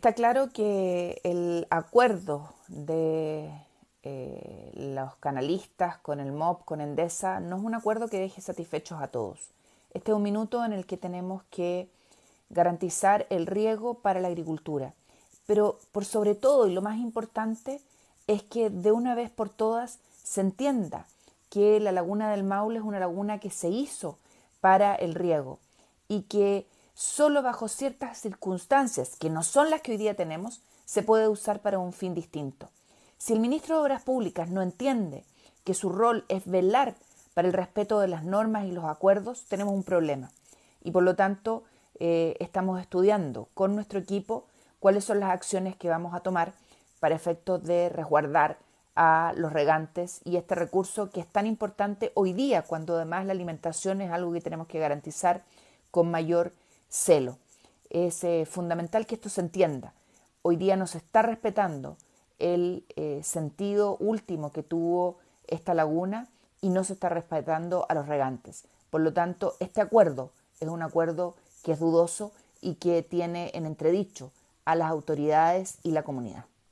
Está claro que el acuerdo de eh, los canalistas con el MOB, con Endesa, no es un acuerdo que deje satisfechos a todos. Este es un minuto en el que tenemos que garantizar el riego para la agricultura. Pero por sobre todo y lo más importante es que de una vez por todas se entienda que la laguna del Maule es una laguna que se hizo para el riego y que solo bajo ciertas circunstancias, que no son las que hoy día tenemos, se puede usar para un fin distinto. Si el ministro de Obras Públicas no entiende que su rol es velar para el respeto de las normas y los acuerdos, tenemos un problema. Y por lo tanto, eh, estamos estudiando con nuestro equipo cuáles son las acciones que vamos a tomar para efectos de resguardar a los regantes y este recurso que es tan importante hoy día, cuando además la alimentación es algo que tenemos que garantizar con mayor celo. Es eh, fundamental que esto se entienda. Hoy día no se está respetando el eh, sentido último que tuvo esta laguna y no se está respetando a los regantes. Por lo tanto, este acuerdo es un acuerdo que es dudoso y que tiene en entredicho a las autoridades y la comunidad.